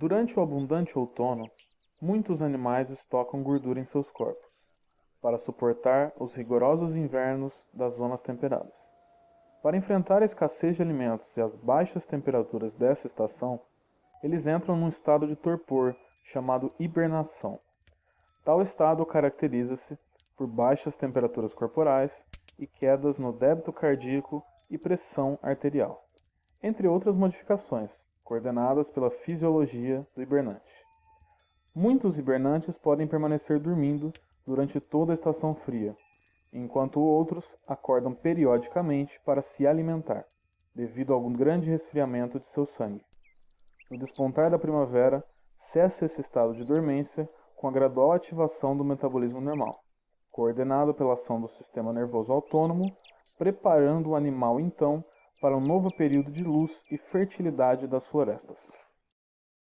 Durante o abundante outono, muitos animais estocam gordura em seus corpos, para suportar os rigorosos invernos das zonas temperadas. Para enfrentar a escassez de alimentos e as baixas temperaturas dessa estação, eles entram num estado de torpor chamado hibernação. Tal estado caracteriza-se por baixas temperaturas corporais e quedas no débito cardíaco e pressão arterial, entre outras modificações, coordenadas pela fisiologia do hibernante. Muitos hibernantes podem permanecer dormindo durante toda a estação fria, enquanto outros acordam periodicamente para se alimentar, devido ao grande resfriamento de seu sangue. No despontar da primavera, cessa esse estado de dormência com a gradual ativação do metabolismo normal, coordenado pela ação do sistema nervoso autônomo, preparando o animal então para um novo período de luz e fertilidade das florestas.